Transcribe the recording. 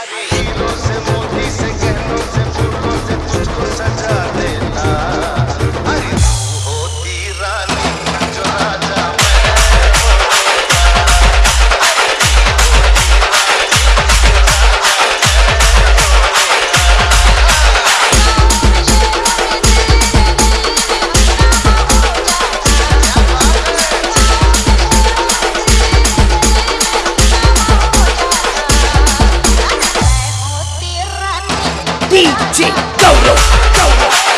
Adquiridos. DJ Goro, Goro.